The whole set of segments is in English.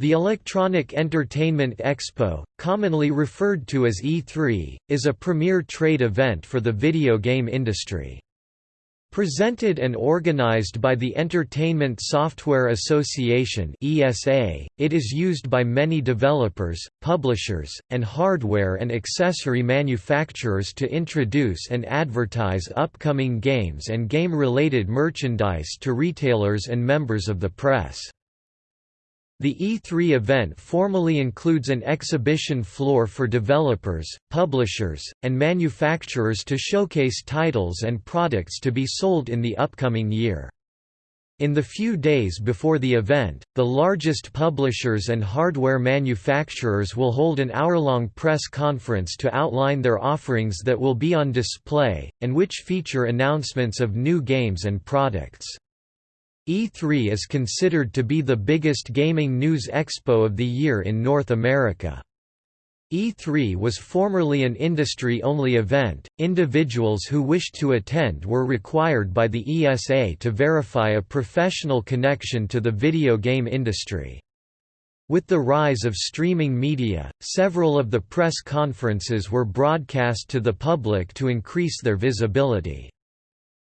The Electronic Entertainment Expo, commonly referred to as E3, is a premier trade event for the video game industry. Presented and organized by the Entertainment Software Association (ESA), it is used by many developers, publishers, and hardware and accessory manufacturers to introduce and advertise upcoming games and game-related merchandise to retailers and members of the press. The E3 event formally includes an exhibition floor for developers, publishers, and manufacturers to showcase titles and products to be sold in the upcoming year. In the few days before the event, the largest publishers and hardware manufacturers will hold an hour-long press conference to outline their offerings that will be on display, and which feature announcements of new games and products. E3 is considered to be the biggest gaming news expo of the year in North America. E3 was formerly an industry-only event. Individuals who wished to attend were required by the ESA to verify a professional connection to the video game industry. With the rise of streaming media, several of the press conferences were broadcast to the public to increase their visibility.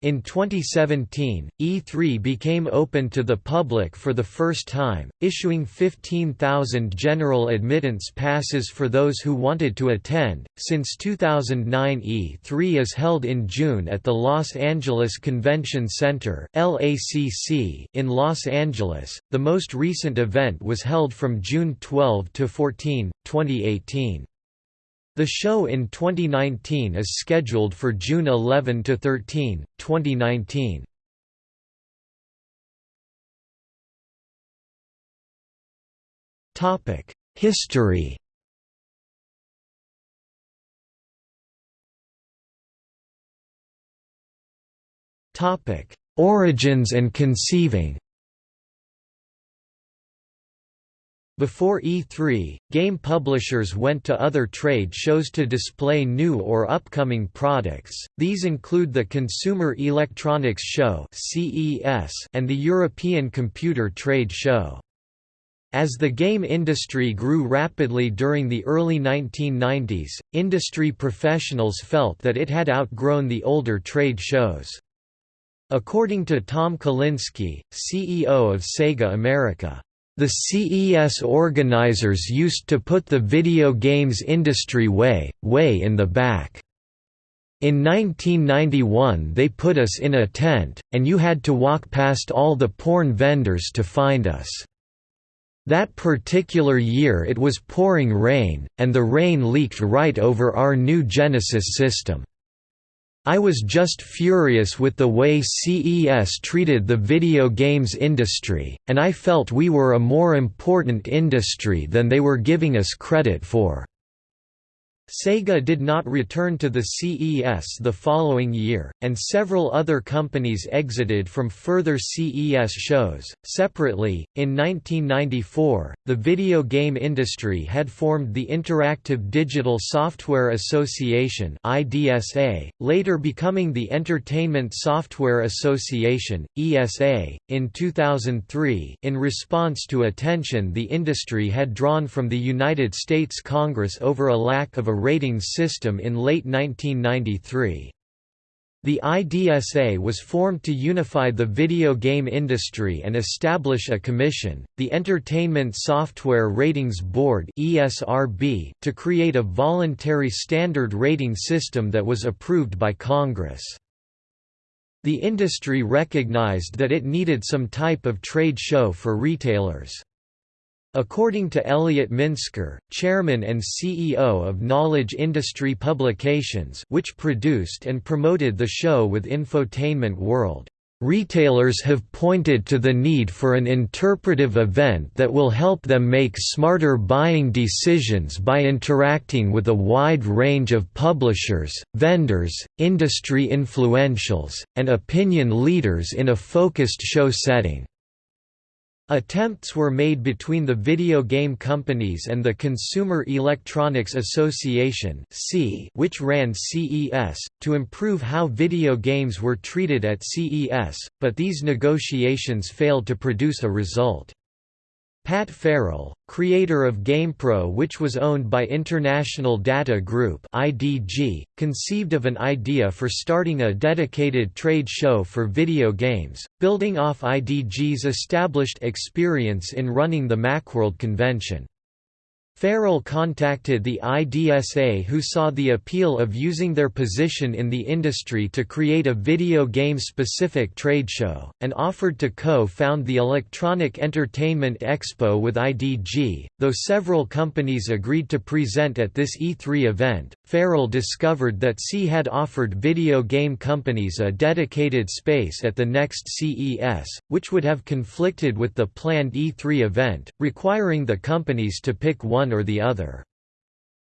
In 2017, E3 became open to the public for the first time, issuing 15,000 general admittance passes for those who wanted to attend. Since 2009, E3 is held in June at the Los Angeles Convention Center (LACC) in Los Angeles. The most recent event was held from June 12 to 14, 2018. The show in 2019 is scheduled for June 11 to 13, 2019. Topic: History. Topic: Origins and conceiving. Before E3, game publishers went to other trade shows to display new or upcoming products, these include the Consumer Electronics Show and the European Computer Trade Show. As the game industry grew rapidly during the early 1990s, industry professionals felt that it had outgrown the older trade shows. According to Tom Kalinske, CEO of Sega America, the CES organizers used to put the video games industry way, way in the back. In 1991 they put us in a tent, and you had to walk past all the porn vendors to find us. That particular year it was pouring rain, and the rain leaked right over our new Genesis system. I was just furious with the way CES treated the video games industry, and I felt we were a more important industry than they were giving us credit for. Sega did not return to the CES the following year, and several other companies exited from further CES shows. Separately, in 1994, the video game industry had formed the Interactive Digital Software Association (IDSA), later becoming the Entertainment Software Association (ESA). In 2003, in response to attention the industry had drawn from the United States Congress over a lack of a ratings system in late 1993. The IDSA was formed to unify the video game industry and establish a commission, the Entertainment Software Ratings Board (ESRB), to create a voluntary standard rating system that was approved by Congress. The industry recognized that it needed some type of trade show for retailers. According to Elliot Minsker, chairman and CEO of Knowledge Industry Publications which produced and promoted the show with Infotainment World, "...retailers have pointed to the need for an interpretive event that will help them make smarter buying decisions by interacting with a wide range of publishers, vendors, industry influentials, and opinion leaders in a focused show setting." Attempts were made between the video game companies and the Consumer Electronics Association which ran CES, to improve how video games were treated at CES, but these negotiations failed to produce a result. Pat Farrell, creator of GamePro which was owned by International Data Group (IDG), conceived of an idea for starting a dedicated trade show for video games, building off IDG's established experience in running the Macworld convention. Farrell contacted the IDSA who saw the appeal of using their position in the industry to create a video game-specific trade show, and offered to co-found the Electronic Entertainment Expo with IDG. Though several companies agreed to present at this E3 event, Farrell discovered that C had offered video game companies a dedicated space at the next CES, which would have conflicted with the planned E3 event, requiring the companies to pick one one or the other.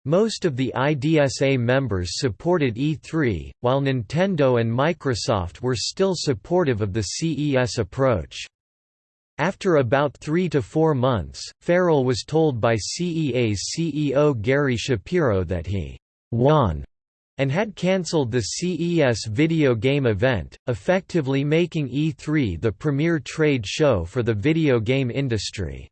Most of the IDSA members supported E3, while Nintendo and Microsoft were still supportive of the CES approach. After about three to four months, Farrell was told by CEA's CEO Gary Shapiro that he won and had cancelled the CES video game event, effectively making E3 the premier trade show for the video game industry.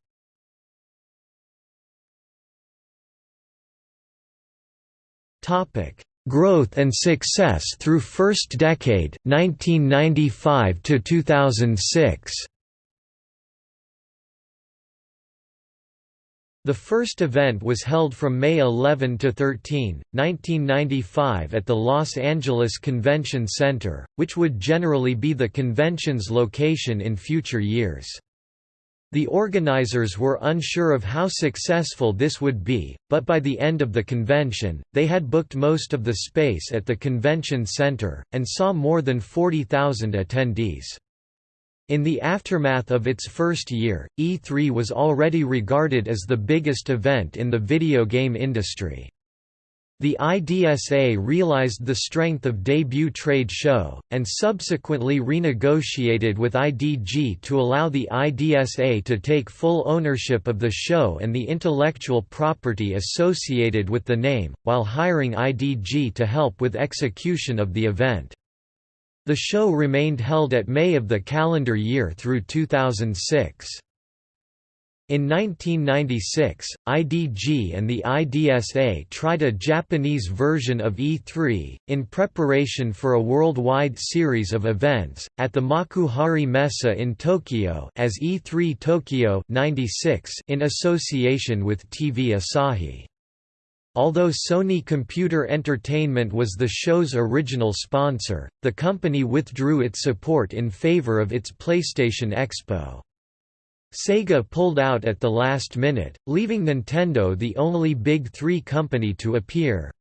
Growth and success through first decade 1995 to 2006. The first event was held from May 11 to 13, 1995 at the Los Angeles Convention Center, which would generally be the convention's location in future years. The organizers were unsure of how successful this would be, but by the end of the convention, they had booked most of the space at the convention center, and saw more than 40,000 attendees. In the aftermath of its first year, E3 was already regarded as the biggest event in the video game industry. The IDSA realized the strength of debut trade show, and subsequently renegotiated with IDG to allow the IDSA to take full ownership of the show and the intellectual property associated with the name, while hiring IDG to help with execution of the event. The show remained held at May of the calendar year through 2006. In 1996, IDG and the IDSA tried a Japanese version of E3, in preparation for a worldwide series of events, at the Makuhari Messe in Tokyo as E3 Tokyo 96 in association with TV Asahi. Although Sony Computer Entertainment was the show's original sponsor, the company withdrew its support in favor of its PlayStation Expo. Sega pulled out at the last minute, leaving Nintendo the only Big Three company to appear.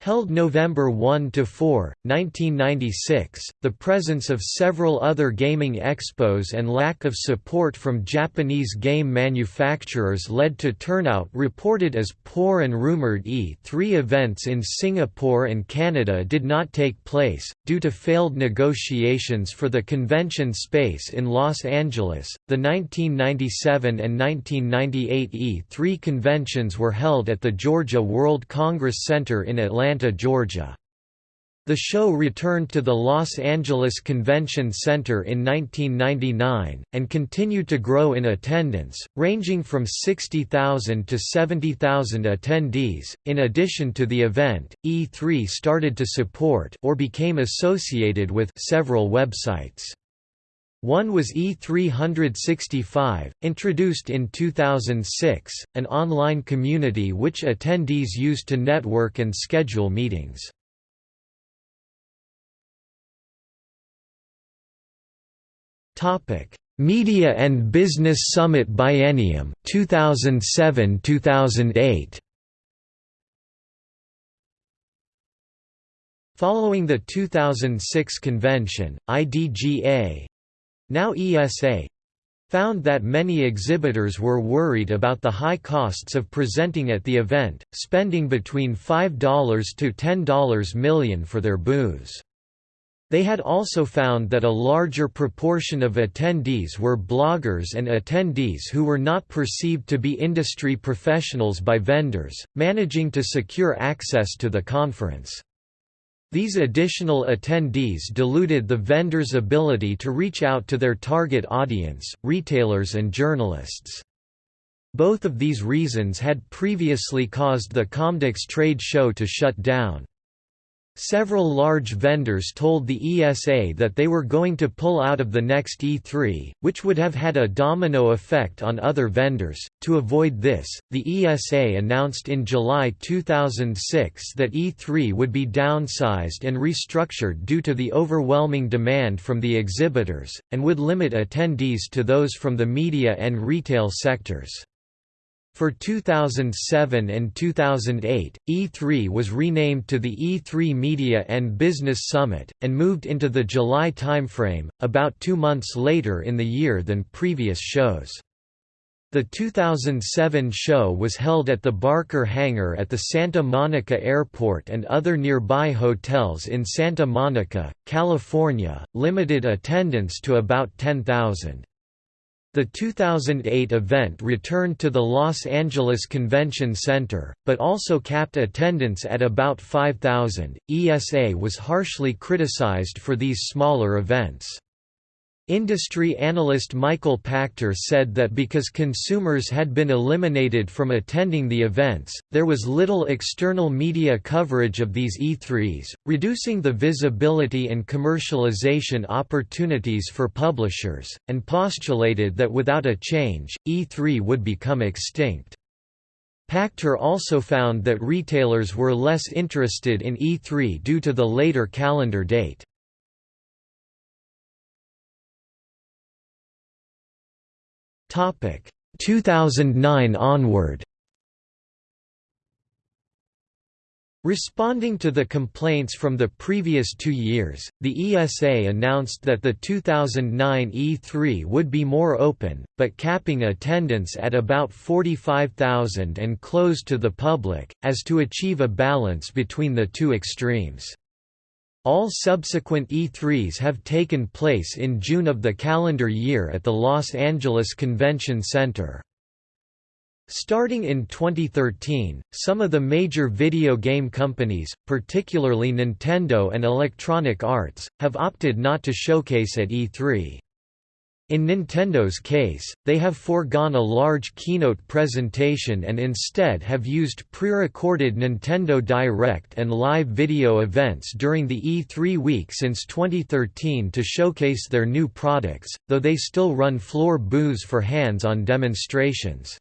Held November 1–4, 1996, the presence of several other gaming expos and lack of support from Japanese game manufacturers led to turnout reported as poor and rumored E3 events in Singapore and Canada did not take place, due to failed negotiations for the convention space in Los Angeles. The 1997 and 1998 E3 conventions were held at the Georgia World Congress Center in Atlanta Georgia. The show returned to the Los Angeles Convention Center in 1999, and continued to grow in attendance, ranging from 60,000 to 70,000 attendees. In addition to the event, E3 started to support or became associated with several websites. One was E365, introduced in 2006, an online community which attendees used to network and schedule meetings. Media and Business Summit Biennium 2007-2008 Following the 2006 convention, IDSA, now ESA, found that many exhibitors were worried about the high costs of presenting at the event, spending between $5 to $10 million for their booths. They had also found that a larger proportion of attendees were bloggers and attendees who were not perceived to be industry professionals by vendors, managing to secure access to the conference. These additional attendees diluted the vendors' ability to reach out to their target audience, retailers and journalists. Both of these reasons had previously caused the Comdex trade show to shut down. Several large vendors told the ESA that they were going to pull out of the next E3, which would have had a domino effect on other vendors. To avoid this, the ESA announced in July 2006 that E3 would be downsized and restructured due to the overwhelming demand from the exhibitors, and would limit attendees to those from the media and retail sectors. For 2007 and 2008, E3 was renamed to the E3 Media and Business Summit, and moved into the July timeframe, about two months later in the year than previous shows. The 2007 show was held at the Barker Hangar at the Santa Monica Airport and other nearby hotels in Santa Monica, California, limited attendance to about 10,000. The 2008 event returned to the Los Angeles Convention Center, but also capped attendance at about 5,000. ESA was harshly criticized for these smaller events. Industry analyst Michael Pachter said that because consumers had been eliminated from attending the events, there was little external media coverage of these E3s, reducing the visibility and commercialization opportunities for publishers, and postulated that without a change, E3 would become extinct. Pachter also found that retailers were less interested in E3 due to the later calendar date. 2009 onward. Responding to the complaints from the previous two years, the ESA announced that the 2009 E3 would be more open, but capping attendance at about 45,000 and closed to the public, as to achieve a balance between the two extremes. All subsequent E3s have taken place in June of the calendar year at the Los Angeles Convention Center. Starting in 2013, some of the major video game companies, particularly Nintendo and Electronic Arts, have opted not to showcase at E3. In Nintendo's case, they have foregone a large keynote presentation and instead have used pre-recorded Nintendo Direct and live video events during the E3 week since 2013 to showcase their new products, though they still run floor booths for hands-on demonstrations.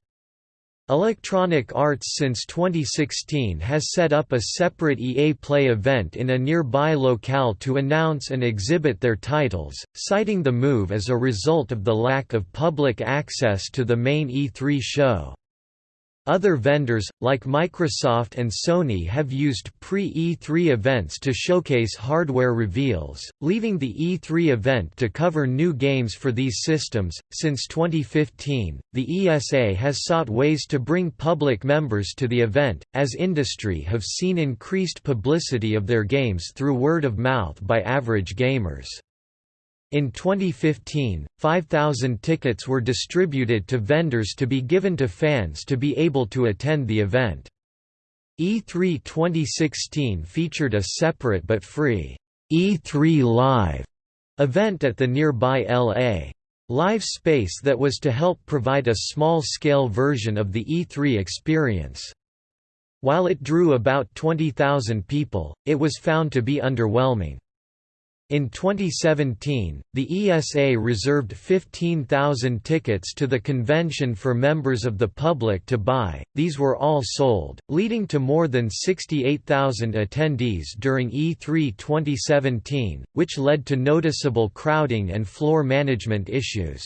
Electronic Arts since 2016 has set up a separate EA Play event in a nearby locale to announce and exhibit their titles, citing the move as a result of the lack of public access to the main E3 show. Other vendors, like Microsoft and Sony have used pre-E3 events to showcase hardware reveals, leaving the E3 event to cover new games for these systems. Since 2015, the ESA has sought ways to bring public members to the event, as industry have seen increased publicity of their games through word of mouth by average gamers. In 2015, 5,000 tickets were distributed to vendors to be given to fans to be able to attend the event. E3 2016 featured a separate but free E3 Live event at the nearby LA Live space that was to help provide a small-scale version of the E3 experience. While it drew about 20,000 people, it was found to be underwhelming. In 2017, the ESA reserved 15,000 tickets to the convention for members of the public to buy, these were all sold, leading to more than 68,000 attendees during E3 2017, which led to noticeable crowding and floor management issues.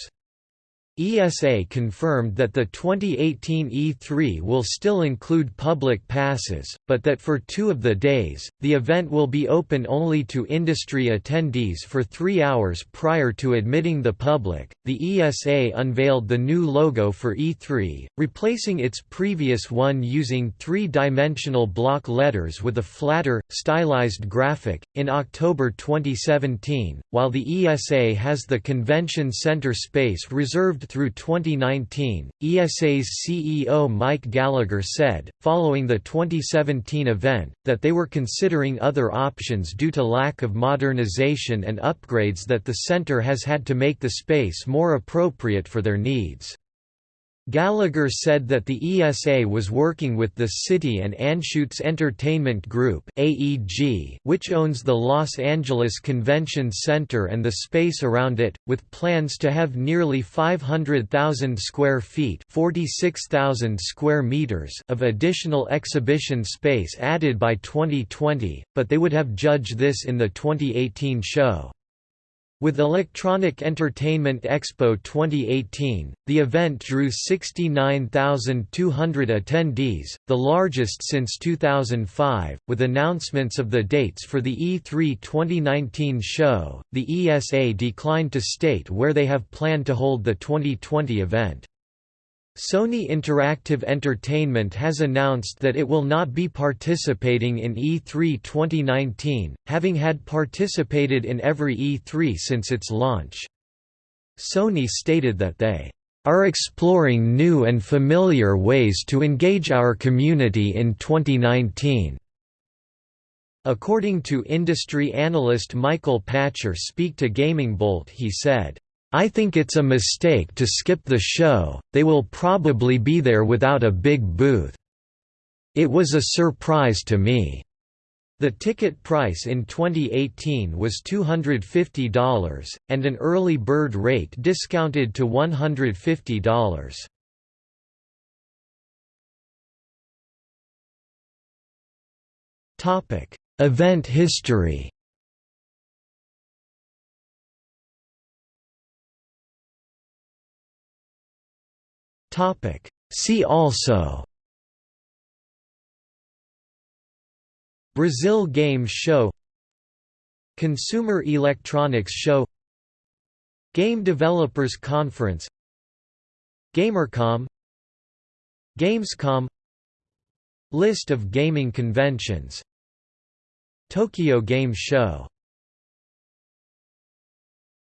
ESA confirmed that the 2018 E3 will still include public passes, but that for two of the days, the event will be open only to industry attendees for three hours prior to admitting the public. The ESA unveiled the new logo for E3, replacing its previous one using three dimensional block letters with a flatter, stylized graphic, in October 2017, while the ESA has the convention center space reserved through 2019, ESA's CEO Mike Gallagher said, following the 2017 event, that they were considering other options due to lack of modernization and upgrades that the center has had to make the space more appropriate for their needs. Gallagher said that the ESA was working with the City and Anschutz Entertainment Group (AEG), which owns the Los Angeles Convention Center and the space around it, with plans to have nearly 500,000 square feet (46,000 square meters) of additional exhibition space added by 2020, but they would have judged this in the 2018 show. With Electronic Entertainment Expo 2018, the event drew 69,200 attendees, the largest since 2005. With announcements of the dates for the E3 2019 show, the ESA declined to state where they have planned to hold the 2020 event. Sony Interactive Entertainment has announced that it will not be participating in E3 2019, having had participated in every E3 since its launch. Sony stated that they are exploring new and familiar ways to engage our community in 2019. According to industry analyst Michael Pachter speak to Gaming Bolt he said, I think it's a mistake to skip the show, they will probably be there without a big booth. It was a surprise to me. The ticket price in 2018 was $250, and an early bird rate discounted to $150. Event history Topic. See also Brazil Games Show Consumer Electronics Show Game Developers Conference Gamercom Gamescom List of gaming conventions Tokyo Game Show